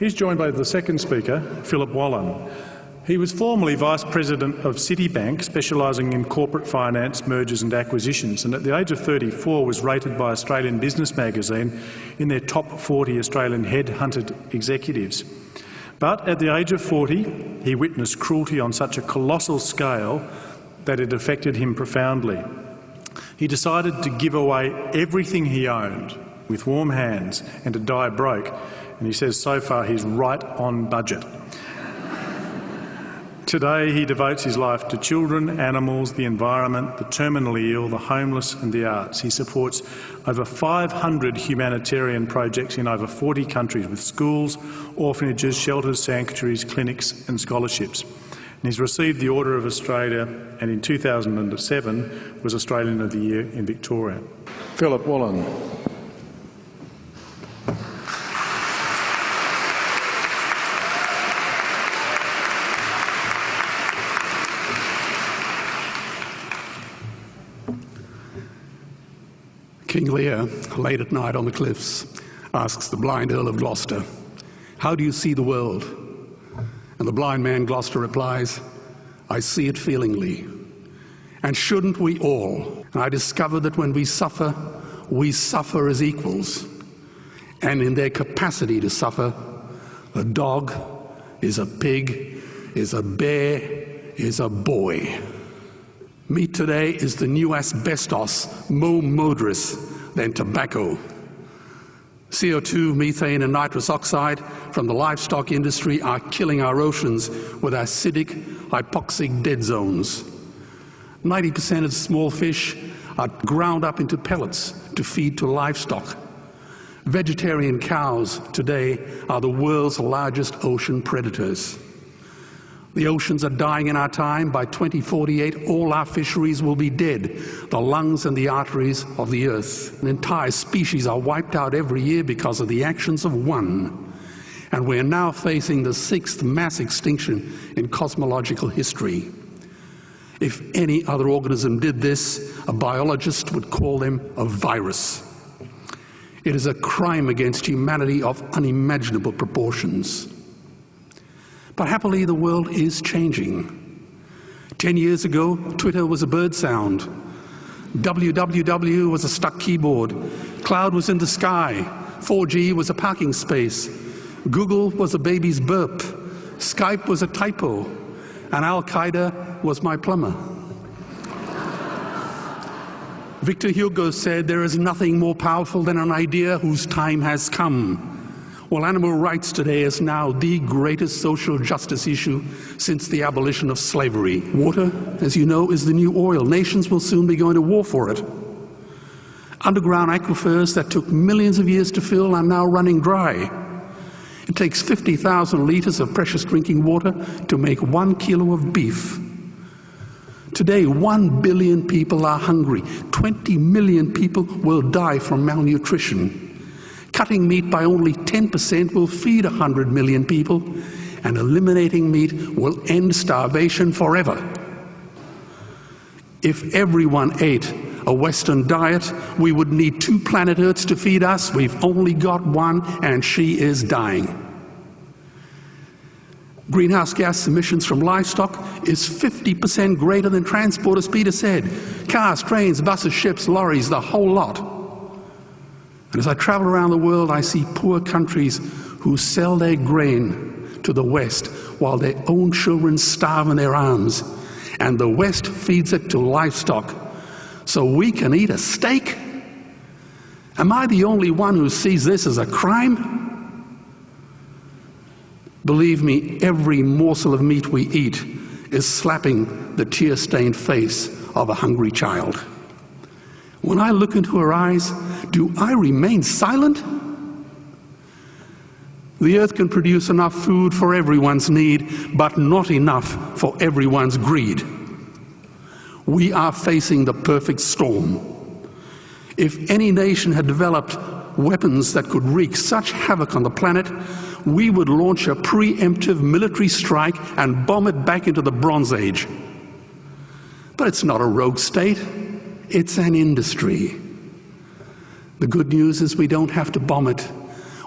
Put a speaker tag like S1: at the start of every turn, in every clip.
S1: He's joined by the second speaker, Philip Wollen. He was formerly Vice President of Citibank, specialising in corporate finance, mergers and acquisitions, and at the age of 34 was rated by Australian Business Magazine in their top 40 Australian headhunted executives. But at the age of 40, he witnessed cruelty on such a colossal scale that it affected him profoundly. He decided to give away everything he owned with warm hands and to die broke, and he says so far he's right on budget. Today he devotes his life to children, animals, the environment, the terminally ill, the homeless and the arts. He supports over 500 humanitarian projects in over 40 countries with schools, orphanages, shelters, sanctuaries, clinics and scholarships. And he's received the Order of Australia and in 2007 was Australian of the Year in Victoria. Philip Wollen.
S2: King Lear, late at night on the cliffs, asks the blind Earl of Gloucester, How do you see the world? And the blind man Gloucester replies, I see it feelingly. And shouldn't we all? And I discovered that when we suffer, we suffer as equals. And in their capacity to suffer, a dog is a pig, is a bear, is a boy. Meat today is the new asbestos, more murderous than tobacco. CO2, methane and nitrous oxide from the livestock industry are killing our oceans with acidic, hypoxic dead zones. 90% of small fish are ground up into pellets to feed to livestock. Vegetarian cows today are the world's largest ocean predators. The oceans are dying in our time. By 2048, all our fisheries will be dead, the lungs and the arteries of the earth. An entire species are wiped out every year because of the actions of one. And we're now facing the sixth mass extinction in cosmological history. If any other organism did this, a biologist would call them a virus. It is a crime against humanity of unimaginable proportions. But happily, the world is changing. Ten years ago, Twitter was a bird sound. www was a stuck keyboard. Cloud was in the sky. 4G was a parking space. Google was a baby's burp. Skype was a typo. And Al Qaeda was my plumber. Victor Hugo said, There is nothing more powerful than an idea whose time has come. Well, animal rights today is now the greatest social justice issue since the abolition of slavery. Water, as you know, is the new oil. Nations will soon be going to war for it. Underground aquifers that took millions of years to fill are now running dry. It takes 50,000 litres of precious drinking water to make one kilo of beef. Today, one billion people are hungry. 20 million people will die from malnutrition. Cutting meat by only 10% will feed 100 million people, and eliminating meat will end starvation forever. If everyone ate a Western diet, we would need two planet Earths to feed us. We've only got one, and she is dying. Greenhouse gas emissions from livestock is 50% greater than transport, as Peter said. Cars, trains, buses, ships, lorries, the whole lot. And as I travel around the world, I see poor countries who sell their grain to the West while their own children starve in their arms. And the West feeds it to livestock so we can eat a steak? Am I the only one who sees this as a crime? Believe me, every morsel of meat we eat is slapping the tear stained face of a hungry child. When I look into her eyes, do I remain silent? The earth can produce enough food for everyone's need, but not enough for everyone's greed. We are facing the perfect storm. If any nation had developed weapons that could wreak such havoc on the planet, we would launch a preemptive military strike and bomb it back into the Bronze Age. But it's not a rogue state. It's an industry. The good news is we don't have to bomb it.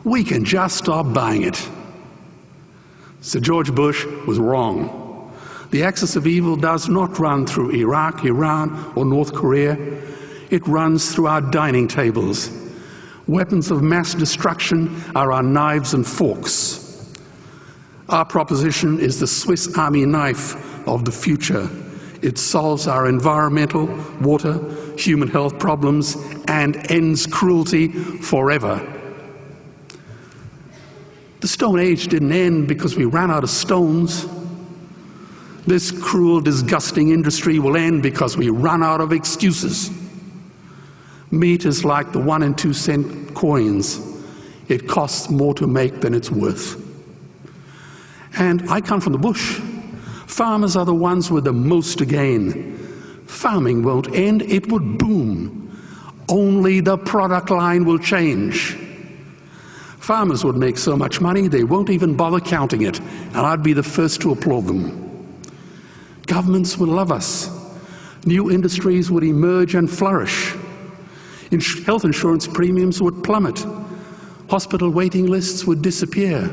S2: We can just stop buying it. Sir George Bush was wrong. The axis of evil does not run through Iraq, Iran, or North Korea. It runs through our dining tables. Weapons of mass destruction are our knives and forks. Our proposition is the Swiss Army knife of the future. It solves our environmental, water, human health problems and ends cruelty forever. The Stone Age didn't end because we ran out of stones. This cruel, disgusting industry will end because we run out of excuses. Meat is like the one and two cent coins. It costs more to make than it's worth. And I come from the bush. Farmers are the ones with the most to gain. Farming won't end, it would boom. Only the product line will change. Farmers would make so much money they won't even bother counting it, and I'd be the first to applaud them. Governments would love us. New industries would emerge and flourish. Health insurance premiums would plummet. Hospital waiting lists would disappear.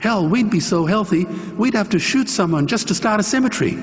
S2: Hell, we'd be so healthy, we'd have to shoot someone just to start a cemetery.